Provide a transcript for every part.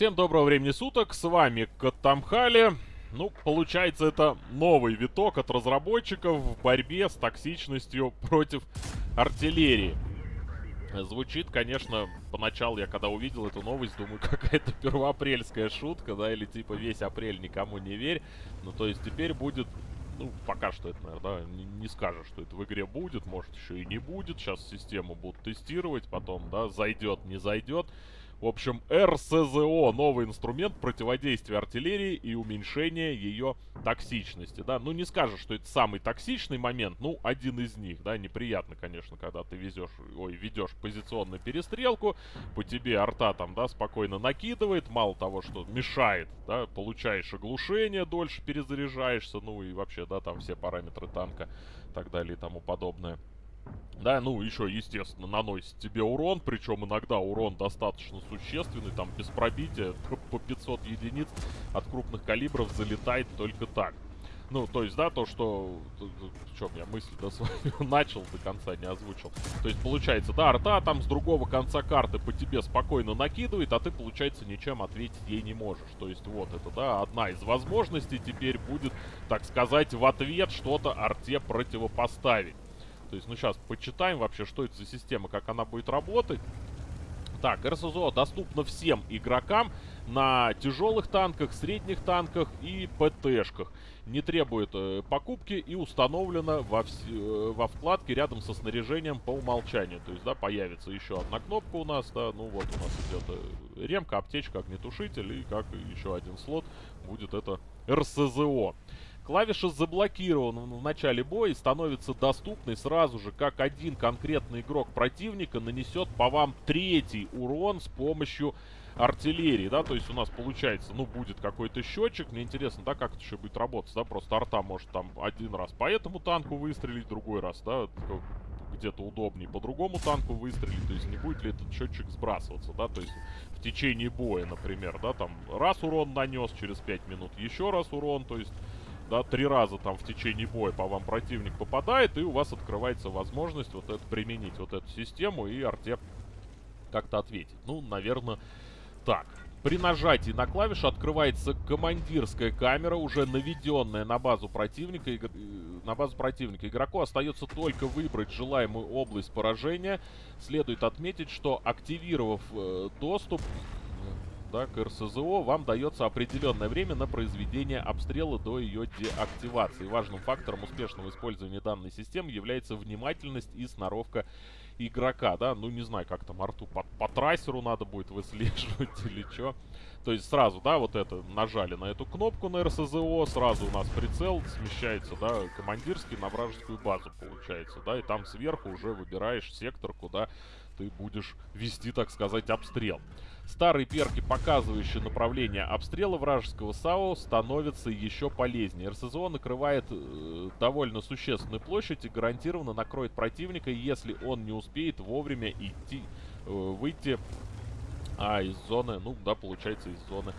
Всем доброго времени суток, с вами Катамхали. Ну, получается, это новый виток от разработчиков в борьбе с токсичностью против артиллерии. Звучит, конечно, поначалу я когда увидел эту новость, думаю, какая-то первоапрельская шутка, да, или типа весь апрель никому не верь. Ну, то есть теперь будет, ну, пока что это, наверное, да, не, не скажешь, что это в игре будет, может еще и не будет. Сейчас систему будут тестировать, потом, да, зайдет, не зайдет. В общем, РСЗО, новый инструмент противодействия артиллерии и уменьшения ее токсичности, да. Ну, не скажешь, что это самый токсичный момент, ну, один из них, да. Неприятно, конечно, когда ты везешь, ой, ведешь позиционную перестрелку, по тебе арта там, да, спокойно накидывает, мало того, что мешает, да, получаешь оглушение, дольше перезаряжаешься, ну, и вообще, да, там все параметры танка, так далее и тому подобное. Да, ну еще, естественно, наносит тебе урон, причем иногда урон достаточно существенный, там без пробития по 500 единиц от крупных калибров залетает только так. Ну, то есть, да, то, что... В чем я мысль да, свою начал, до конца не озвучил. То есть, получается, да, арта там с другого конца карты по тебе спокойно накидывает, а ты, получается, ничем ответить ей не можешь. То есть, вот это, да, одна из возможностей теперь будет, так сказать, в ответ что-то арте противопоставить. То есть, ну, сейчас почитаем вообще, что это за система, как она будет работать. Так, РСЗО доступно всем игрокам на тяжелых танках, средних танках и ПТшках. Не требует э, покупки и установлена во, вс э, во вкладке рядом со снаряжением по умолчанию. То есть, да, появится еще одна кнопка у нас, да, ну вот у нас идет э, ремка, аптечка, огнетушитель и как еще один слот будет это РСЗО. Клавиша заблокирована в начале боя и становится доступной сразу же, как один конкретный игрок противника нанесет по вам третий урон с помощью артиллерии, да, то есть у нас получается, ну, будет какой-то счетчик, мне интересно, да, как это еще будет работать, да, просто арта может там один раз по этому танку выстрелить, другой раз, да, где-то удобнее по другому танку выстрелить, то есть не будет ли этот счетчик сбрасываться, да, то есть в течение боя, например, да, там раз урон нанес, через 5 минут еще раз урон, то есть да, три раза там в течение боя по вам противник попадает, и у вас открывается возможность вот это применить, вот эту систему, и арте как-то ответить. Ну, наверное, так. При нажатии на клавишу открывается командирская камера, уже наведенная на базу противника. Игр... Э, на базу противника. Игроку остается только выбрать желаемую область поражения. Следует отметить, что активировав э, доступ, да, к РСЗО, вам дается определенное время на произведение обстрела до ее деактивации. Важным фактором успешного использования данной системы является внимательность и сноровка игрока, да, ну не знаю, как там арту по, по трассеру надо будет выслеживать или что. То есть сразу, да, вот это, нажали на эту кнопку на РСЗО, сразу у нас прицел смещается, да, командирский на вражескую базу получается, да, и там сверху уже выбираешь сектор, куда ты будешь вести, так сказать, обстрел. Старые перки, показывающие направление обстрела вражеского САУ, становятся еще полезнее. РСЗО накрывает э, довольно существенную площадь и гарантированно накроет противника, если он не успеет вовремя идти, э, выйти а, из зоны, ну да, получается, из зоны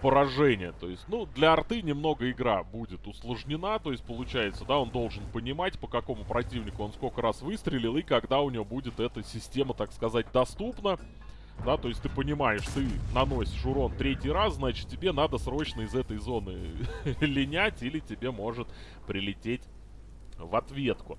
поражения. То есть, ну, для арты немного игра будет усложнена. То есть, получается, да, он должен понимать, по какому противнику он сколько раз выстрелил и когда у него будет эта система, так сказать, доступна. Да, то есть ты понимаешь, ты наносишь урон третий раз, значит тебе надо срочно из этой зоны линять или тебе может прилететь в ответку.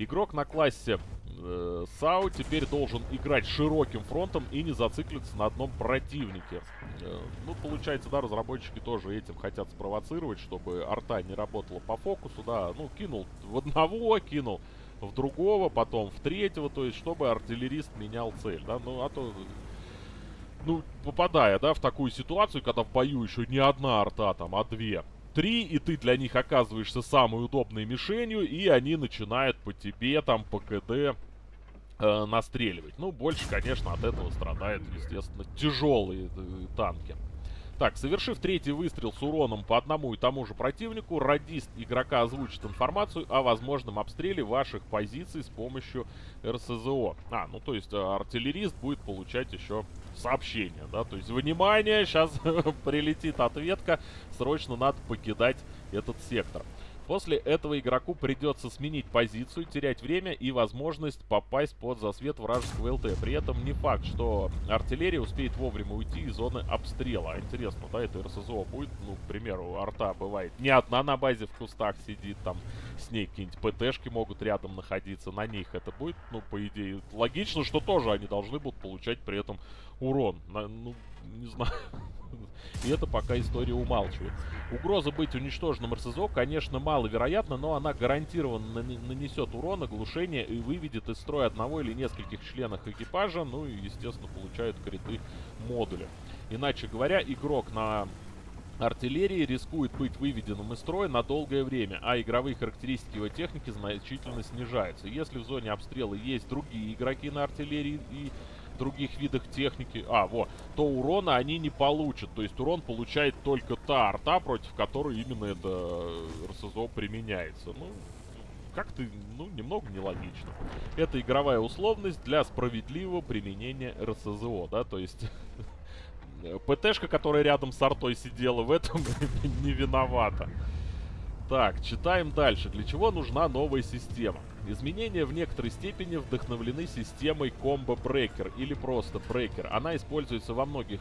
Игрок на классе э, САУ теперь должен играть широким фронтом и не зациклиться на одном противнике. Э, ну, получается, да, разработчики тоже этим хотят спровоцировать, чтобы арта не работала по фокусу, да. Ну, кинул в одного, кинул в другого, потом в третьего, то есть, чтобы артиллерист менял цель, да. Ну, а то ну, попадая, да, в такую ситуацию, когда в бою еще не одна арта, там, а две, три, и ты для них оказываешься самой удобной мишенью, и они начинают по тебе, там, по КД э, настреливать. Ну, больше, конечно, от этого страдают, естественно, тяжелые э, танки. Так, совершив третий выстрел с уроном по одному и тому же противнику, радист игрока озвучит информацию о возможном обстреле ваших позиций с помощью РСЗО. А, ну то есть э, артиллерист будет получать еще сообщение, да, то есть, внимание, сейчас прилетит ответка, срочно надо покидать этот сектор. После этого игроку придется сменить позицию, терять время и возможность попасть под засвет вражеского ЛТ. При этом не факт, что артиллерия успеет вовремя уйти из зоны обстрела. Интересно, да, это РСЗО будет, ну, к примеру, арта бывает не одна на базе в кустах сидит, там с ней какие-нибудь ПТшки могут рядом находиться, на них это будет, ну, по идее, логично, что тоже они должны будут получать при этом урон. Ну, не знаю. И это пока история умалчивает. Угроза быть уничтоженным РСЗО, конечно, маловероятна, но она гарантированно нанесет урон, оглушение и выведет из строя одного или нескольких членов экипажа, ну и, естественно, получают криты модуля. Иначе говоря, игрок на артиллерии рискует быть выведенным из строя на долгое время, а игровые характеристики его техники значительно снижаются. Если в зоне обстрела есть другие игроки на артиллерии и других видах техники, а, вот, то урона они не получат. То есть урон получает только та арта, против которой именно это РСЗО применяется. Ну, как-то, ну, немного нелогично. Это игровая условность для справедливого применения РСЗО, да, то есть... ПТшка, которая рядом с артой сидела, в этом не виновата. Так, читаем дальше. Для чего нужна новая система? Изменения в некоторой степени вдохновлены системой Combo Breaker или просто Breaker. Она используется во многих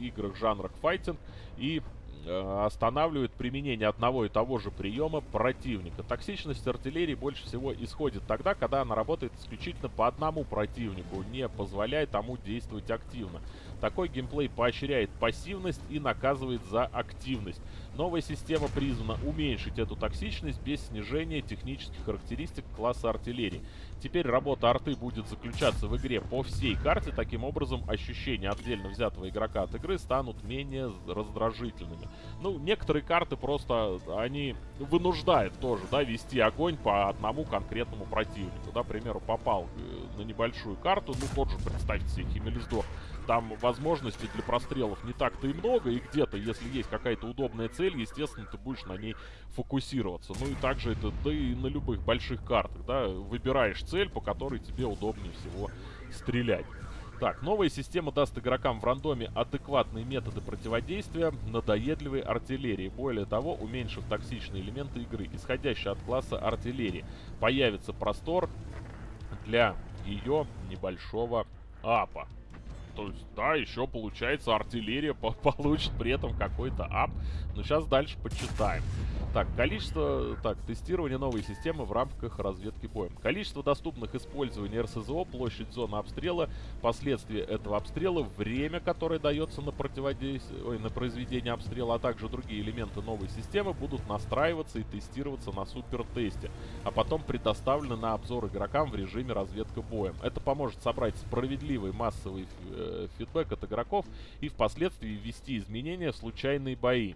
играх жанрах файтинг и э, останавливает применение одного и того же приема противника. Токсичность артиллерии больше всего исходит тогда, когда она работает исключительно по одному противнику, не позволяя тому действовать активно. Такой геймплей поощряет пассивность и наказывает за активность. Новая система призвана уменьшить эту токсичность без снижения технических характеристик класса артиллерии. Теперь работа арты будет заключаться в игре по всей карте, таким образом ощущения отдельно взятого игрока от игры станут менее раздражительными. Ну, некоторые карты просто, они вынуждают тоже, да, вести огонь по одному конкретному противнику. Да, к примеру, попал э, на небольшую карту, ну, тот же, представьте себе, Химелиздор, там возможностей для прострелов не так-то и много, и где-то, если есть какая-то удобная цель, естественно, ты будешь на ней фокусироваться. Ну и также это, да и на любых больших картах, да, выбираешь цель, по которой тебе удобнее всего стрелять. Так, новая система даст игрокам в рандоме адекватные методы противодействия надоедливой артиллерии. Более того, уменьшив токсичные элементы игры, исходящие от класса артиллерии, появится простор для ее небольшого апа. То есть, да, еще получается артиллерия по получит при этом какой-то ап. Но сейчас дальше почитаем. Так, количество... Так, тестирование новой системы в рамках разведки боем. Количество доступных использований РСЗО, площадь зоны обстрела, последствия этого обстрела, время, которое дается на противодействие... Ой, на произведение обстрела, а также другие элементы новой системы будут настраиваться и тестироваться на супер-тесте, а потом предоставлены на обзор игрокам в режиме разведка боем. Это поможет собрать справедливый массовый э, фидбэк от игроков и впоследствии ввести изменения в случайные бои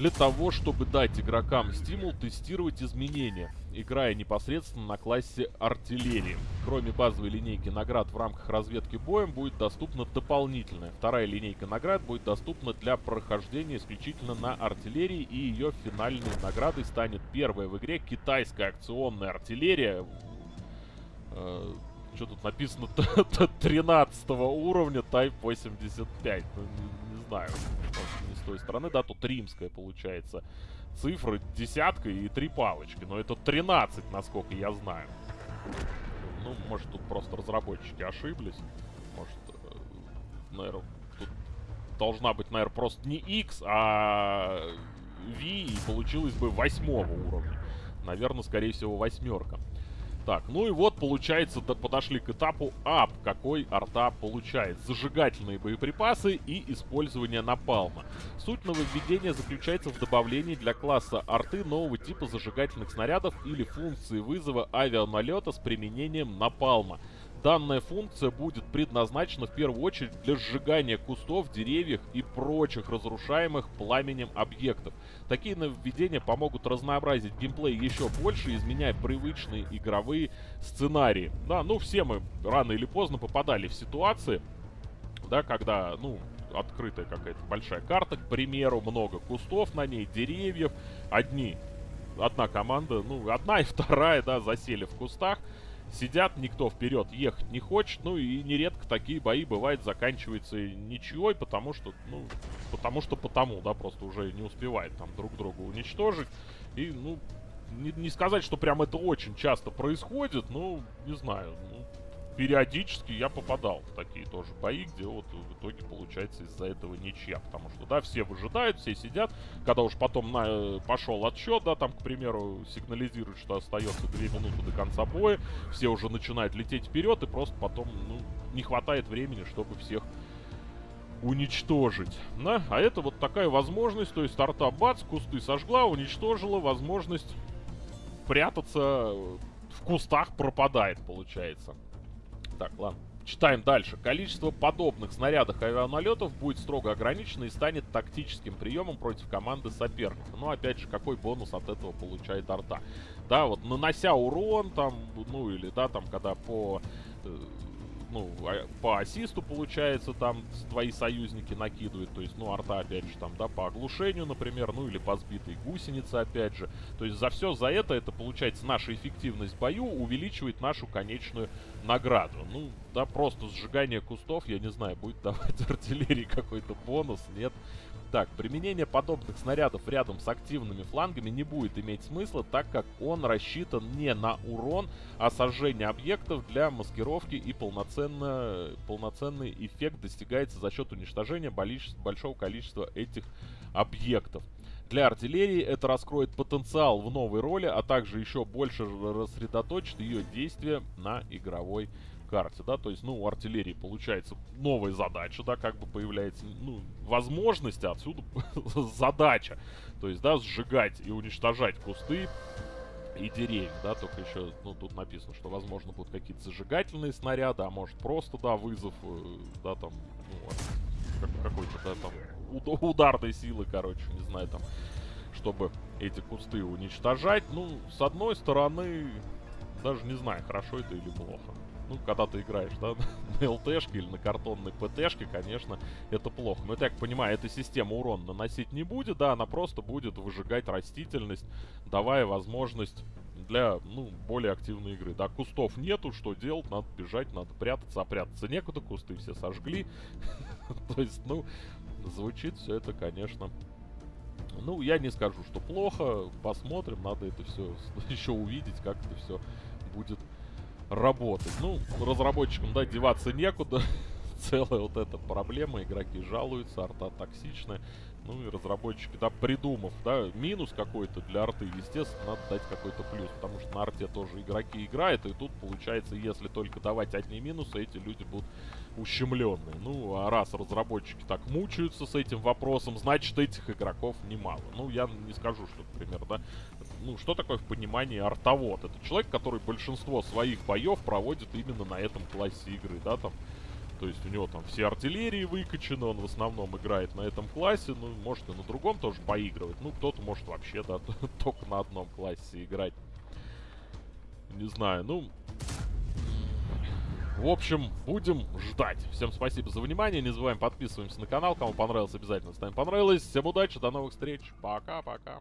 для того, чтобы дать игрокам стимул тестировать изменения, играя непосредственно на классе артиллерии. Кроме базовой линейки наград в рамках разведки боем будет доступна дополнительная. Вторая линейка наград будет доступна для прохождения исключительно на артиллерии и ее финальной наградой станет первая в игре китайская акционная артиллерия. Что тут написано? 13 уровня Type 85. Ну, не, не знаю с той стороны, да, тут римская получается цифра, десятка и три палочки. Но это 13, насколько я знаю. Ну, может, тут просто разработчики ошиблись. Может, э, наверное, тут должна быть, наверное, просто не X, а V, и получилось бы восьмого уровня. Наверное, скорее всего, восьмерка. Так, ну и вот, получается, подошли к этапу ап, какой арта получает. Зажигательные боеприпасы и использование напалма. Суть нововведения заключается в добавлении для класса арты нового типа зажигательных снарядов или функции вызова авианалета с применением напалма. Данная функция будет предназначена в первую очередь для сжигания кустов, деревьев и прочих разрушаемых пламенем объектов. Такие нововведения помогут разнообразить геймплей еще больше, изменяя привычные игровые сценарии. Да, ну все мы рано или поздно попадали в ситуации, да, когда, ну, открытая какая-то большая карта, к примеру, много кустов на ней, деревьев, одни, одна команда, ну, одна и вторая, да, засели в кустах, сидят, никто вперед ехать не хочет, ну и нередко такие бои бывают заканчиваются ничьей, потому что, ну, потому что потому, да, просто уже не успевает там друг друга уничтожить, и, ну, не, не сказать, что прям это очень часто происходит, но, не знаю, ну, периодически я попадал в такие тоже бои, где вот в итоге получается из-за этого ничья. Потому что, да, все выжидают, все сидят. Когда уж потом на, пошел отсчет, да, там, к примеру, сигнализирует, что остается 2 минуты до конца боя, все уже начинают лететь вперед, и просто потом, ну, не хватает времени, чтобы всех уничтожить. Да? А это вот такая возможность, то есть старта бац, кусты сожгла, уничтожила, возможность прятаться в кустах пропадает, получается. Так, ладно. Читаем дальше. Количество подобных снарядов авианалетов будет строго ограничено и станет тактическим приемом против команды соперника. Ну, опять же, какой бонус от этого получает арта? Да, вот нанося урон, там, ну, или, да, там, когда по э, ну, а, по ассисту, получается, там твои союзники накидывают. То есть, ну, арта, опять же, там, да, по оглушению, например, ну, или по сбитой гусенице, опять же. То есть, за все за это, это, получается, наша эффективность в бою увеличивает нашу конечную награду. Ну, да, просто сжигание кустов, я не знаю, будет давать артиллерии какой-то бонус, нет. Так, применение подобных снарядов рядом с активными флангами не будет иметь смысла, так как он рассчитан не на урон, а сожжение объектов для маскировки и полноценно, полноценный эффект достигается за счет уничтожения большого количества этих объектов. Для артиллерии это раскроет потенциал в новой роли, а также еще больше рассредоточит ее действие на игровой карте, да, то есть, ну, у артиллерии получается новая задача, да, как бы появляется, ну, возможность, а отсюда задача, то есть, да, сжигать и уничтожать кусты и деревья, да, только еще, ну, тут написано, что, возможно, будут какие-то зажигательные снаряды, а может просто, да, вызов, э, да, там, ну, какой-то, да, там, ударной силы, короче, не знаю, там, чтобы эти кусты уничтожать, ну, с одной стороны, даже не знаю, хорошо это или плохо ну, когда ты играешь, да, на ЛТшке или на картонной ПТшке, конечно, это плохо. Но я так понимаю, эта система урон наносить не будет, да, она просто будет выжигать растительность, давая возможность для, ну, более активной игры. Да, кустов нету, что делать? Надо бежать, надо прятаться, а прятаться некуда, кусты все сожгли. То есть, ну, звучит все это, конечно... Ну, я не скажу, что плохо, посмотрим, надо это все еще увидеть, как это все работать. Ну, разработчикам, да, деваться некуда. Целая вот эта проблема, игроки жалуются, арта токсичная. Ну и разработчики, да, придумав, да, минус какой-то для арты, естественно, надо дать какой-то плюс, потому что на арте тоже игроки играют, и тут получается, если только давать одни минусы, эти люди будут ущемленные. Ну, а раз разработчики так мучаются с этим вопросом, значит, этих игроков немало. Ну, я не скажу, что, например, да, ну, что такое в понимании артовод? Это человек, который большинство своих боев проводит именно на этом классе игры, да, там, то есть у него там все артиллерии выкачаны, он в основном играет на этом классе, ну, может и на другом тоже поигрывать. Ну, кто-то может вообще, да, только на одном классе играть. Не знаю, ну... В общем, будем ждать. Всем спасибо за внимание. Не забываем подписываемся на канал. Кому понравилось, обязательно ставим понравилось. Всем удачи, до новых встреч. Пока-пока.